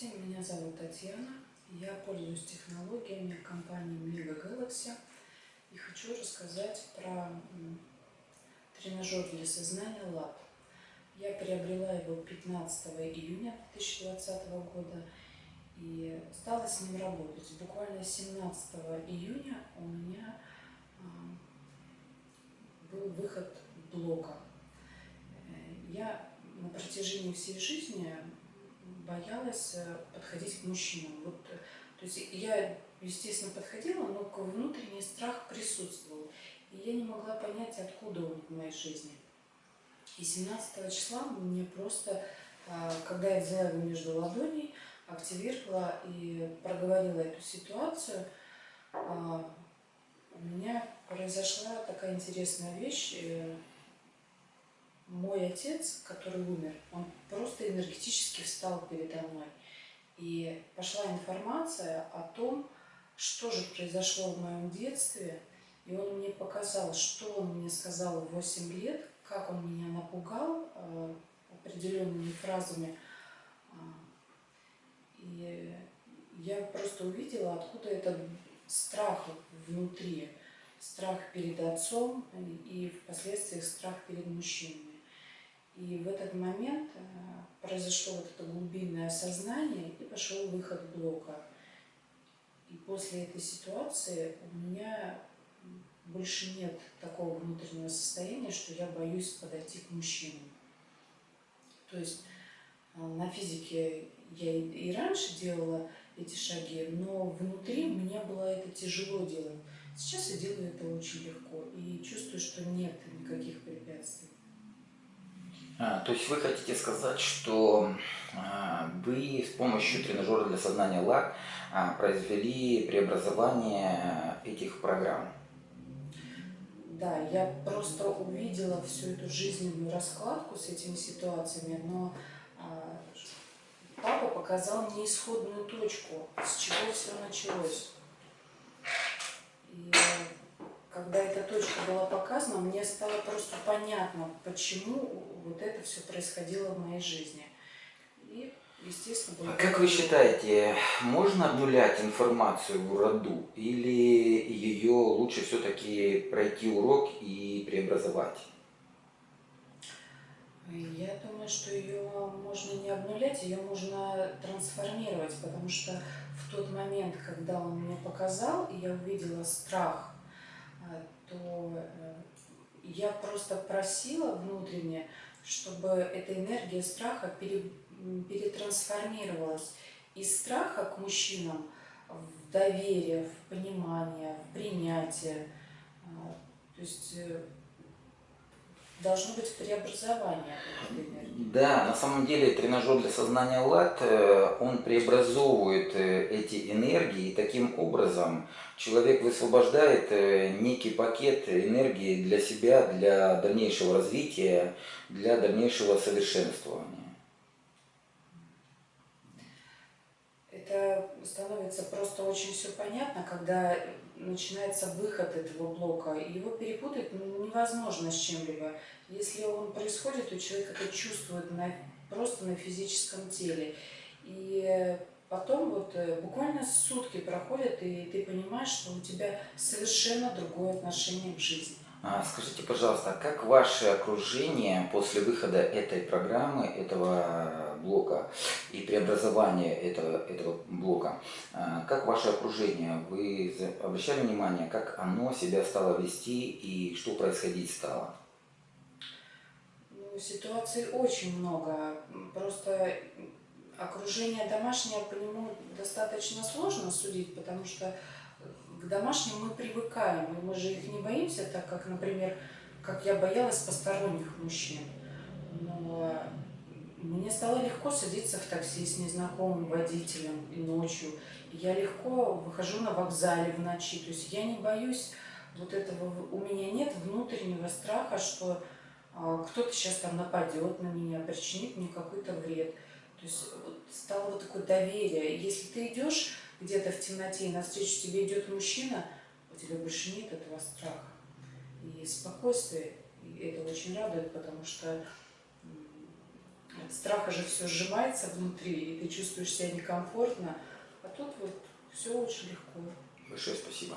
Здравствуйте, меня зовут Татьяна. Я пользуюсь технологиями компании Mega Galaxy и хочу рассказать про тренажер для сознания Lab. Я приобрела его 15 июня 2020 года и стала с ним работать. Буквально 17 июня у меня а, был выход блока. Э, я на протяжении всей жизни боялась э, подходить к мужчинам. Вот, э, то есть я, естественно, подходила, но внутренний страх присутствовал. И я не могла понять, откуда он в моей жизни. И 17 числа мне просто, а, когда я взяла его между ладоней, активировала и проговорила эту ситуацию, а, у меня произошла такая интересная вещь. Мой отец, который умер, он просто энергетически встал передо мной. И пошла информация о том, что же произошло в моем детстве. И он мне показал, что он мне сказал в 8 лет, как он меня напугал э, определенными фразами. А, и я просто увидела, откуда этот страх внутри. Страх перед отцом и впоследствии страх перед мужчинами. И в этот момент э, произошло вот это глубинное осознание и пошел выход блока. И после этой ситуации у меня больше нет такого внутреннего состояния, что я боюсь подойти к мужчинам. То есть э, на физике я и раньше делала эти шаги, но внутри мне было это тяжело делать. Сейчас я делаю это очень легко и чувствую, что нет никаких препятствий. А, то есть вы хотите сказать, что а, вы с помощью тренажера для сознания ЛАК а, произвели преобразование этих программ? Да, я просто увидела всю эту жизненную раскладку с этими ситуациями, но папа показал мне исходную точку, с чего все началось. И когда эта точка была показана, мне стало просто понятно, почему вот это все происходило в моей жизни. И, естественно, А как вы считаете, можно обнулять информацию в роду или ее лучше все-таки пройти урок и преобразовать? Я думаю, что ее можно не обнулять, ее можно трансформировать, потому что в тот момент, когда он мне показал, и я увидела страх то э, я просто просила внутренне, чтобы эта энергия страха перетрансформировалась из страха к мужчинам в доверие, в понимание, в принятие. А, то есть э, должно быть преобразование. Да, на самом деле тренажер для сознания ЛАТ, э, он преобразовывает э, эти энергии, и таким образом человек высвобождает э, некий пакет энергии для себя, для дальнейшего развития, для дальнейшего совершенствования. Это становится просто очень все понятно, когда начинается выход этого блока, его перепутать невозможно с чем-либо. Если он происходит, у человека это чувствует на, просто на физическом теле. И потом вот э, буквально сутки проходят, и ты понимаешь, что у тебя совершенно другое отношение к жизни. А, скажите, пожалуйста, как ваше окружение после выхода этой программы, этого блока и преобразования этого, этого блока, а, как ваше окружение, вы обращали внимание, как оно себя стало вести и что происходить стало? Ну, ситуаций очень много. Просто окружение домашнее по нему достаточно сложно судить, потому что к домашним мы привыкаем, и мы же их не боимся, так как, например, как я боялась посторонних мужчин. Но мне стало легко садиться в такси с незнакомым водителем и ночью. я легко выхожу на вокзале в ночи. То есть я не боюсь вот этого, у меня нет внутреннего страха, что а, кто-то сейчас там нападет на меня, причинит мне какой-то вред. То есть вот стало вот такое доверие. Если ты идешь где-то в темноте, и навстречу тебе идет мужчина, у тебя больше нет этого страха. И спокойствие, и это очень радует, потому что страха же все сжимается внутри, и ты чувствуешь себя некомфортно. А тут вот все очень легко. Большое спасибо.